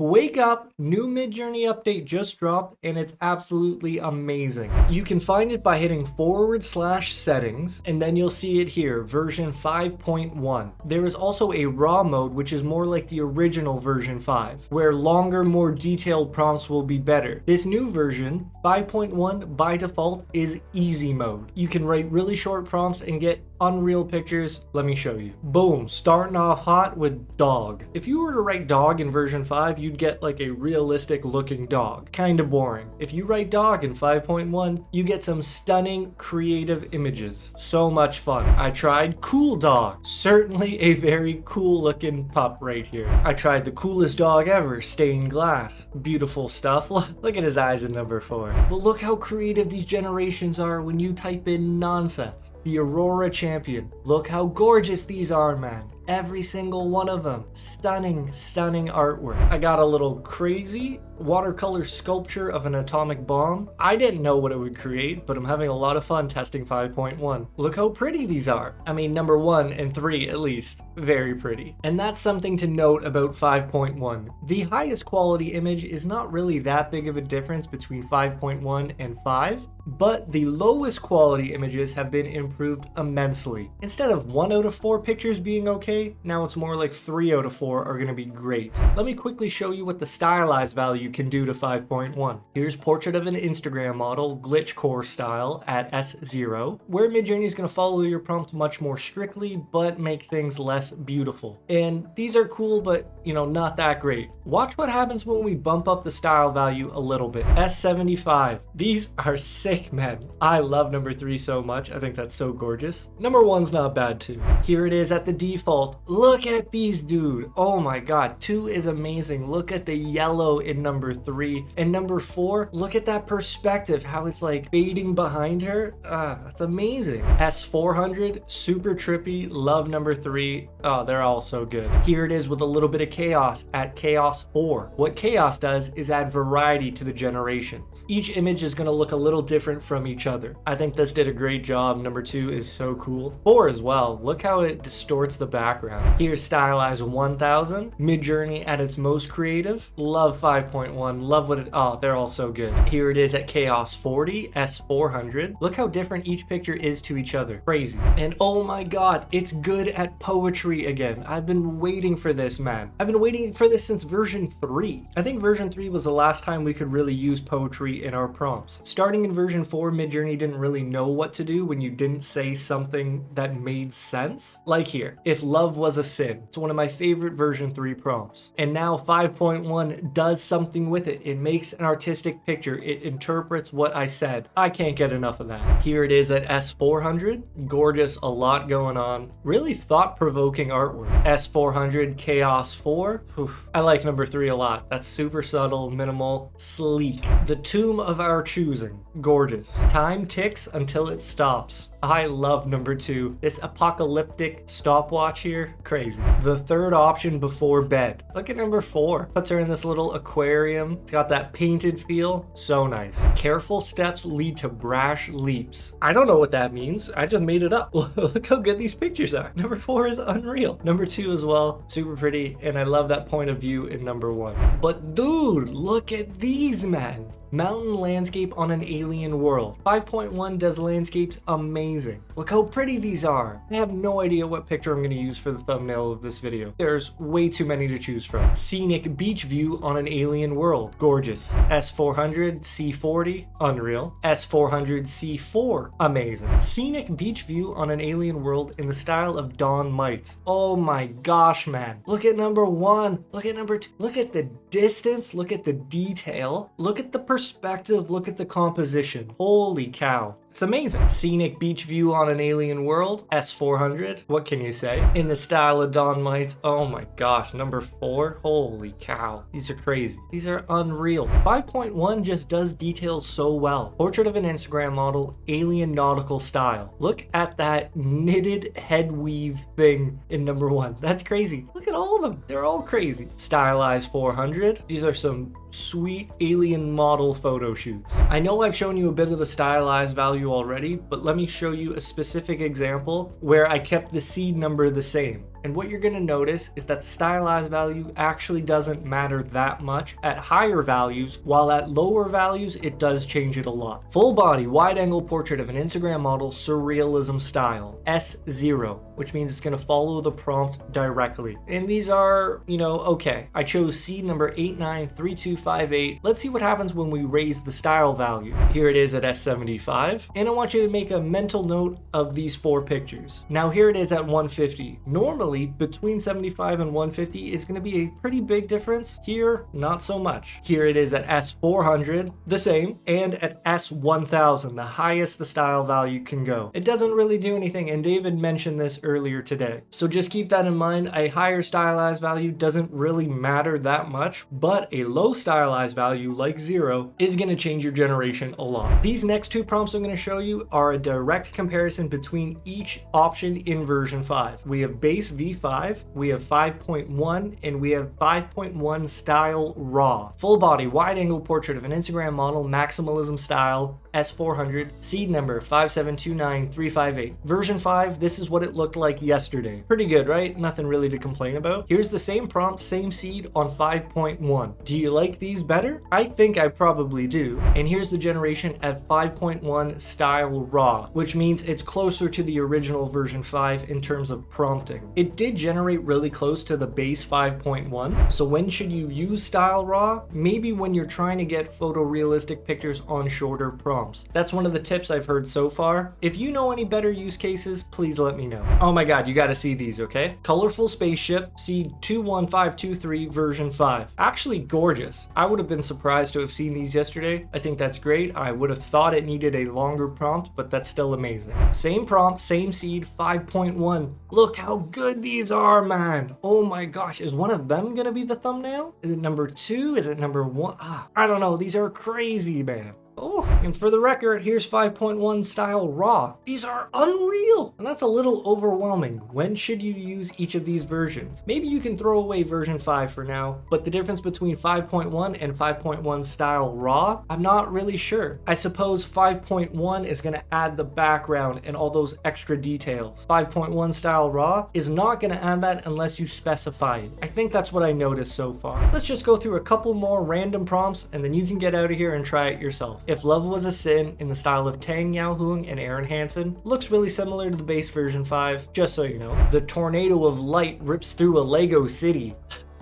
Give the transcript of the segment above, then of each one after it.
Wake up, new Midjourney update just dropped and it's absolutely amazing. You can find it by hitting forward slash settings and then you'll see it here, version 5.1. There is also a raw mode which is more like the original version 5, where longer, more detailed prompts will be better. This new version, 5.1 by default, is easy mode. You can write really short prompts and get unreal pictures. Let me show you. Boom, starting off hot with dog. If you were to write dog in version 5, you'd get like a realistic looking dog. Kinda boring. If you write dog in 5.1, you get some stunning creative images. So much fun. I tried cool dog. Certainly a very cool looking pup right here. I tried the coolest dog ever, stained glass. Beautiful stuff. Look at his eyes in number 4. But look how creative these generations are when you type in nonsense. The Aurora Champion. Look how gorgeous these are, man. Every single one of them. Stunning, stunning artwork. I got a little crazy watercolor sculpture of an atomic bomb. I didn't know what it would create, but I'm having a lot of fun testing 5.1. Look how pretty these are. I mean, number one and three at least. Very pretty. And that's something to note about 5.1. The highest quality image is not really that big of a difference between 5.1 and 5, but the lowest quality images have been improved immensely. Instead of 1 out of 4 pictures being okay, now it's more like 3 out of 4 are going to be great. Let me quickly show you what the stylized value can do to 5.1. Here's portrait of an Instagram model, glitch core style at S0, where Midjourney is going to follow your prompt much more strictly, but make things less beautiful. And these are cool, but you know, not that great. Watch what happens when we bump up the style value a little bit. S75. These are sick, man. I love number three so much. I think that's so gorgeous. Number one's not bad too. Here it is at the default. Look at these, dude. Oh my God. Two is amazing. Look at the yellow in number three. And number four, look at that perspective, how it's like fading behind her. Ah, that's amazing. S400, super trippy. Love number three. Oh, they're all so good. Here it is with a little bit of chaos at chaos 4. What chaos does is add variety to the generations. Each image is going to look a little different from each other. I think this did a great job. Number 2 is so cool. 4 as well. Look how it distorts the background. Here's stylized 1000. Midjourney at its most creative. Love 5.1. Love what it... Oh, they're all so good. Here it is at chaos 40. S400. Look how different each picture is to each other. Crazy. And oh my god, it's good at poetry again. I've been waiting for this, man. I've been waiting for this since version 3. I think version 3 was the last time we could really use poetry in our prompts. Starting in version 4, Midjourney didn't really know what to do when you didn't say something that made sense. Like here, if love was a sin. It's one of my favorite version 3 prompts. And now 5.1 does something with it. It makes an artistic picture. It interprets what I said. I can't get enough of that. Here it is at S400. Gorgeous, a lot going on. Really thought-provoking artwork. S400 Chaos 4 four. Oof. I like number three a lot. That's super subtle, minimal, sleek. The tomb of our choosing. Gorgeous. Time ticks until it stops. I love number two. This apocalyptic stopwatch here, crazy. The third option before bed. Look at number four. Puts her in this little aquarium. It's got that painted feel. So nice. Careful steps lead to brash leaps. I don't know what that means. I just made it up. Look how good these pictures are. Number four is unreal. Number two as well, super pretty. And I love that point of view in number one. But dude, look at these, man. Mountain landscape on an alien world. 5.1 does landscapes amazing. Look how pretty these are. I have no idea what picture I'm going to use for the thumbnail of this video. There's way too many to choose from. Scenic beach view on an alien world. Gorgeous. S400 C40. Unreal. S400 C4. Amazing. Scenic beach view on an alien world in the style of Don Maitz. Oh my gosh, man. Look at number one. Look at number two. Look at the distance. Look at the detail. Look at the perspective perspective, look at the composition. Holy cow. It's amazing. Scenic beach view on an alien world, S400. What can you say? In the style of Don Maitz. Oh my gosh, number four. Holy cow. These are crazy. These are unreal. 5.1 just does details so well. Portrait of an Instagram model, alien nautical style. Look at that knitted head weave thing in number one. That's crazy. Look at all of them. They're all crazy. Stylized 400. These are some sweet alien model photo shoots. I know I've shown you a bit of the stylized value already, but let me show you a specific example where I kept the seed number the same. And what you're gonna notice is that the stylized value actually doesn't matter that much at higher values, while at lower values, it does change it a lot. Full body, wide angle portrait of an Instagram model, surrealism style, S0, which means it's gonna follow the prompt directly. And these are, you know, okay. I chose seed number 893258. Let's see what happens when we raise the style value. Here it is at S75. And I want you to make a mental note of these four pictures. Now here it is at 150. Normally between 75 and 150 is gonna be a pretty big difference. Here, not so much. Here it is at S400, the same, and at S1000, the highest the style value can go. It doesn't really do anything, and David mentioned this earlier today. So just keep that in mind. A higher stylized value doesn't really matter that much, but a low stylized value like zero is gonna change your generation a lot. These next two prompts I'm gonna show you are a direct comparison between each option in version 5. We have base V5, we have 5.1, and we have 5.1 style raw. Full body, wide angle portrait of an Instagram model, maximalism style, S400, seed number 5729358. Version 5, this is what it looked like yesterday. Pretty good, right? Nothing really to complain about. Here's the same prompt, same seed on 5.1. Do you like these better? I think I probably do. And here's the generation at 5.1 style raw, which means it's closer to the original version 5 in terms of prompting. It did generate really close to the base 5.1. So when should you use style raw? Maybe when you're trying to get photorealistic pictures on shorter prompts prompts. That's one of the tips I've heard so far. If you know any better use cases, please let me know. Oh my god, you gotta see these, okay? Colorful Spaceship, seed 21523 version 5. Actually gorgeous. I would have been surprised to have seen these yesterday. I think that's great. I would have thought it needed a longer prompt, but that's still amazing. Same prompt, same seed, 5.1. Look how good these are, man. Oh my gosh, is one of them gonna be the thumbnail? Is it number two? Is it number one? Ah, I don't know. These are crazy, man. Oh, and for the record, here's 5.1 style raw. These are unreal, and that's a little overwhelming. When should you use each of these versions? Maybe you can throw away version 5 for now, but the difference between 5.1 and 5.1 style raw, I'm not really sure. I suppose 5.1 is gonna add the background and all those extra details. 5.1 style raw is not gonna add that unless you specify it. I think that's what I noticed so far. Let's just go through a couple more random prompts and then you can get out of here and try it yourself. If Love Was a Sin in the style of Tang Yau Hoong and Aaron Hanson looks really similar to the base version 5, just so you know. The tornado of light rips through a Lego city.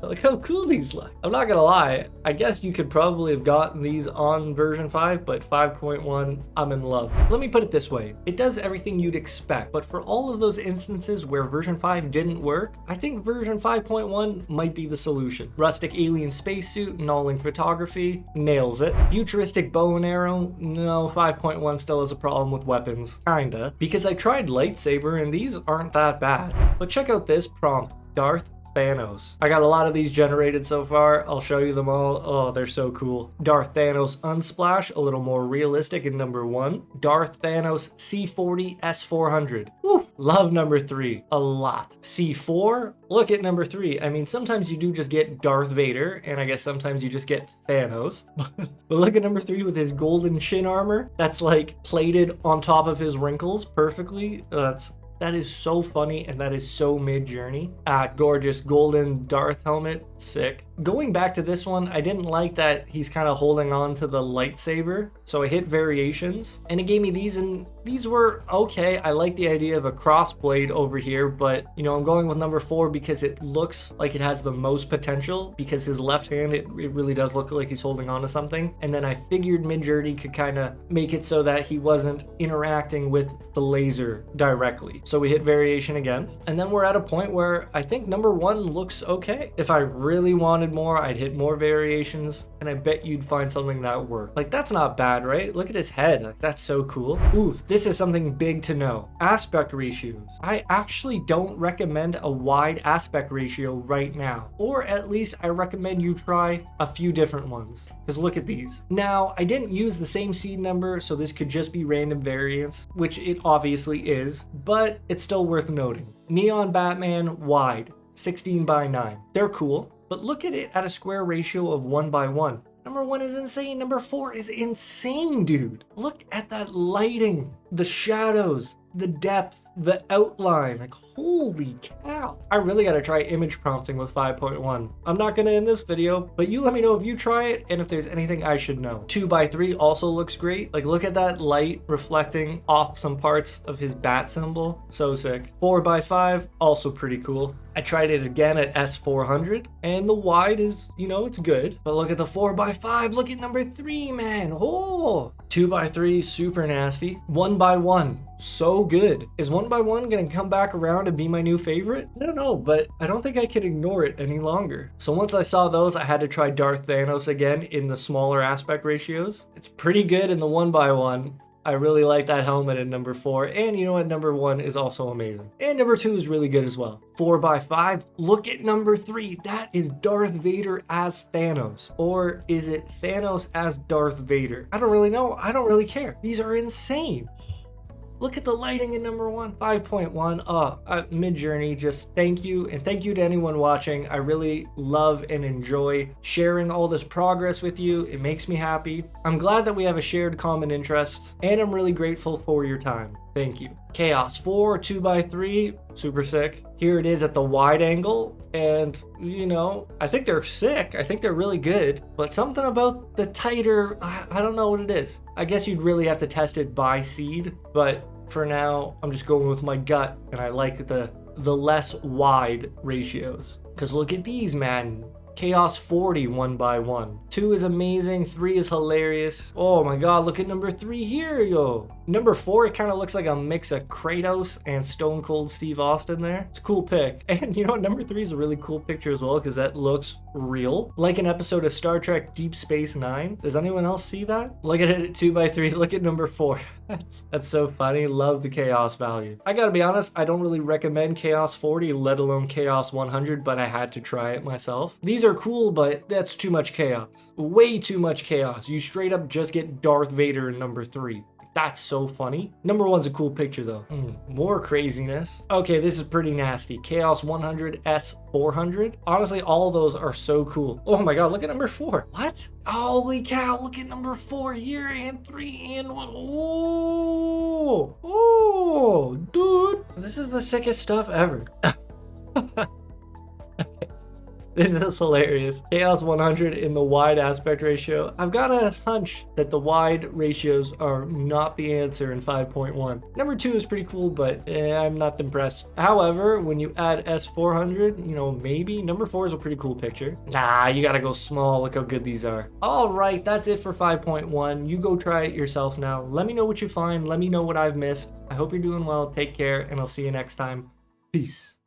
Look how cool these look. I'm not gonna lie, I guess you could probably have gotten these on version 5, but 5.1, I'm in love. Let me put it this way, it does everything you'd expect, but for all of those instances where version 5 didn't work, I think version 5.1 might be the solution. Rustic alien spacesuit, Nalling photography, nails it. Futuristic bow and arrow, no, 5.1 still has a problem with weapons, kinda. Because I tried lightsaber and these aren't that bad. But check out this prompt, Darth Thanos. I got a lot of these generated so far. I'll show you them all. Oh, they're so cool. Darth Thanos Unsplash, a little more realistic in number one. Darth Thanos C40 S400. Woo, love number three, a lot. C4, look at number three. I mean, sometimes you do just get Darth Vader, and I guess sometimes you just get Thanos. but look at number three with his golden shin armor. That's like plated on top of his wrinkles perfectly. That's that is so funny and that is so Midjourney. Ah, gorgeous golden Darth helmet, sick. Going back to this one, I didn't like that he's kind of holding on to the lightsaber, so I hit variations, and it gave me these, and these were okay. I like the idea of a cross blade over here, but you know, I'm going with number four because it looks like it has the most potential, because his left hand, it, it really does look like he's holding on to something, and then I figured Midjourney could kind of make it so that he wasn't interacting with the laser directly. So we hit variation again, and then we're at a point where I think number one looks okay. If I really wanted more, I'd hit more variations, and I bet you'd find something that worked. Like, that's not bad, right? Look at his head. Like, that's so cool. Oof, this is something big to know. Aspect ratios. I actually don't recommend a wide aspect ratio right now, or at least I recommend you try a few different ones. Because look at these. Now, I didn't use the same seed number, so this could just be random variance, which it obviously is, but it's still worth noting. Neon Batman wide, 16 by 9. They're cool, but look at it at a square ratio of 1 by 1. Number one is insane. Number four is insane, dude. Look at that lighting, the shadows, the depth, the outline. Like, holy cow. I really gotta try image prompting with 5.1. I'm not gonna in this video, but you let me know if you try it and if there's anything I should know. 2x3 also looks great. Like, look at that light reflecting off some parts of his bat symbol. So sick. 4x5, also pretty cool. I tried it again at S400 and the wide is, you know, it's good. But look at the 4x5, look at number 3, man. Oh, 2x3, super nasty. 1x1, so good. Is 1x1 gonna come back around and be my new favorite? I don't know, but I don't think I can ignore it any longer. So once I saw those, I had to try Darth Thanos again in the smaller aspect ratios. It's pretty good in the 1x1. I really like that helmet in number four. And you know what? Number one is also amazing. And number two is really good as well. Four by five. Look at number three. That is Darth Vader as Thanos. Or is it Thanos as Darth Vader? I don't really know. I don't really care. These are insane. Look at the lighting in number one, 5.1. Uh, uh Midjourney, just thank you. And thank you to anyone watching. I really love and enjoy sharing all this progress with you. It makes me happy. I'm glad that we have a shared common interest and I'm really grateful for your time. Thank you. Chaos 4, 2x3, super sick. Here it is at the wide angle. And, you know, I think they're sick. I think they're really good. But something about the tighter, I, I don't know what it is. I guess you'd really have to test it by seed. But for now, I'm just going with my gut. And I like the, the less wide ratios. Because look at these, man. Chaos 40 one by one. Two is amazing, three is hilarious. Oh my god, look at number three here, yo. Number four, it kind of looks like a mix of Kratos and Stone Cold Steve Austin there. It's a cool pick. And you know what, number three is a really cool picture as well because that looks real. Like an episode of Star Trek Deep Space Nine. Does anyone else see that? Look at it at two by three, look at number four. That's, that's so funny. Love the chaos value. I gotta be honest, I don't really recommend Chaos 40, let alone Chaos 100, but I had to try it myself. These are cool, but that's too much chaos. Way too much chaos. You straight up just get Darth Vader in number three. That's so funny. Number one's a cool picture though. Mm, more craziness. Okay, this is pretty nasty. Chaos 100 S400. Honestly, all of those are so cool. Oh my god, look at number four. What? Holy cow, look at number four here and three and one. Oh, oh, dude. This is the sickest stuff ever. This is hilarious. Chaos 100 in the wide aspect ratio. I've got a hunch that the wide ratios are not the answer in 5.1. Number two is pretty cool, but eh, I'm not impressed. However, when you add S400, you know, maybe number four is a pretty cool picture. Nah, you gotta go small. Look how good these are. All right, that's it for 5.1. You go try it yourself now. Let me know what you find. Let me know what I've missed. I hope you're doing well. Take care, and I'll see you next time. Peace.